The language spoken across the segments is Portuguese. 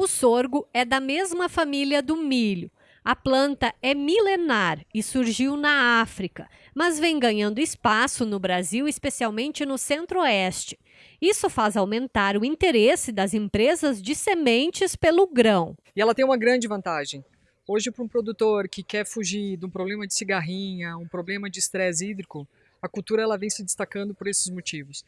O sorgo é da mesma família do milho. A planta é milenar e surgiu na África, mas vem ganhando espaço no Brasil, especialmente no centro-oeste. Isso faz aumentar o interesse das empresas de sementes pelo grão. E ela tem uma grande vantagem. Hoje, para um produtor que quer fugir de um problema de cigarrinha, um problema de estresse hídrico, a cultura ela vem se destacando por esses motivos.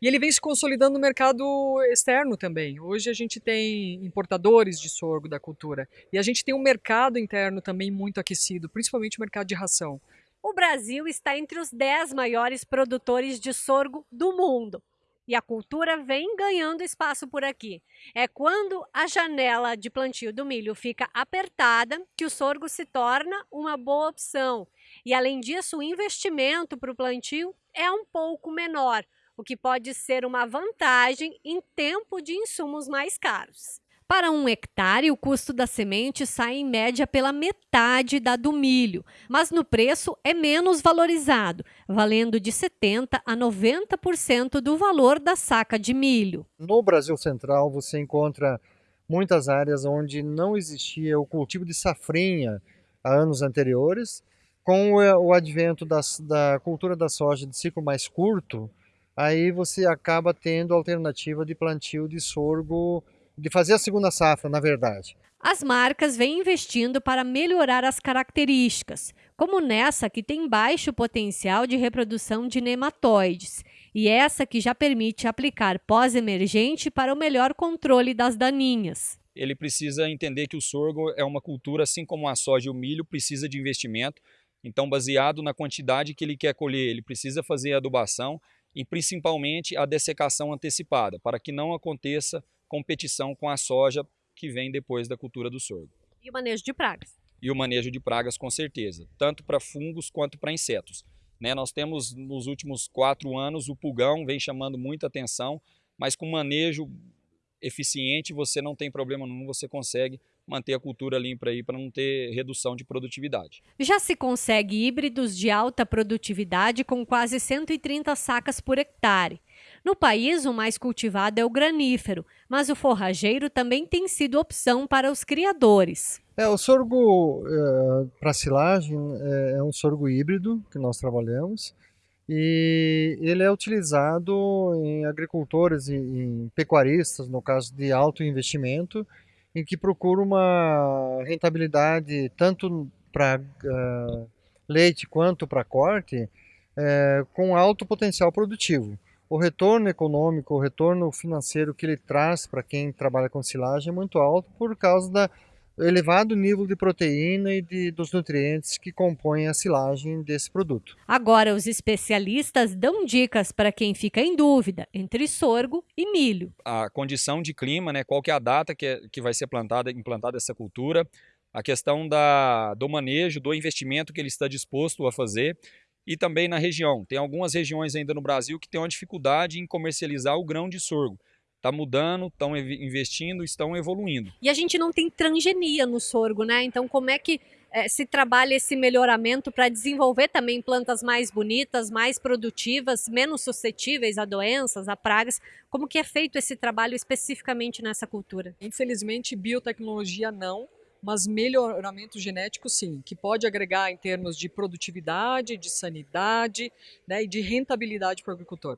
E ele vem se consolidando no mercado externo também. Hoje a gente tem importadores de sorgo da cultura e a gente tem um mercado interno também muito aquecido, principalmente o mercado de ração. O Brasil está entre os 10 maiores produtores de sorgo do mundo. E a cultura vem ganhando espaço por aqui. É quando a janela de plantio do milho fica apertada que o sorgo se torna uma boa opção. E além disso, o investimento para o plantio é um pouco menor, o que pode ser uma vantagem em tempo de insumos mais caros. Para um hectare, o custo da semente sai em média pela metade da do milho, mas no preço é menos valorizado, valendo de 70% a 90% do valor da saca de milho. No Brasil Central, você encontra muitas áreas onde não existia o cultivo de safrinha há anos anteriores. Com o advento das, da cultura da soja de ciclo mais curto, aí você acaba tendo a alternativa de plantio de sorgo de fazer a segunda safra, na verdade. As marcas vêm investindo para melhorar as características, como nessa que tem baixo potencial de reprodução de nematóides, e essa que já permite aplicar pós-emergente para o melhor controle das daninhas. Ele precisa entender que o sorgo é uma cultura, assim como a soja e o milho, precisa de investimento. Então, baseado na quantidade que ele quer colher, ele precisa fazer a adubação e principalmente a dessecação antecipada, para que não aconteça competição com a soja que vem depois da cultura do sorgo. E o manejo de pragas? E o manejo de pragas, com certeza, tanto para fungos quanto para insetos. Né, nós temos nos últimos quatro anos o pulgão vem chamando muita atenção, mas com manejo eficiente você não tem problema nenhum, você consegue manter a cultura limpa aí para não ter redução de produtividade. Já se consegue híbridos de alta produtividade com quase 130 sacas por hectare. No país, o mais cultivado é o granífero, mas o forrageiro também tem sido opção para os criadores. É, o sorgo é, para silagem é, é um sorgo híbrido que nós trabalhamos e ele é utilizado em agricultores e em pecuaristas, no caso de alto investimento, em que procura uma rentabilidade tanto para uh, leite quanto para corte, uh, com alto potencial produtivo. O retorno econômico, o retorno financeiro que ele traz para quem trabalha com silagem é muito alto por causa da elevado nível de proteína e de, dos nutrientes que compõem a silagem desse produto. Agora, os especialistas dão dicas para quem fica em dúvida entre sorgo e milho. A condição de clima, né, qual que é a data que, é, que vai ser plantada, implantada essa cultura, a questão da, do manejo, do investimento que ele está disposto a fazer e também na região. Tem algumas regiões ainda no Brasil que têm uma dificuldade em comercializar o grão de sorgo. Está mudando, estão investindo, estão evoluindo. E a gente não tem transgenia no sorgo, né? Então, como é que é, se trabalha esse melhoramento para desenvolver também plantas mais bonitas, mais produtivas, menos suscetíveis a doenças, a pragas? Como que é feito esse trabalho especificamente nessa cultura? Infelizmente, biotecnologia não, mas melhoramento genético sim, que pode agregar em termos de produtividade, de sanidade né, e de rentabilidade para o agricultor.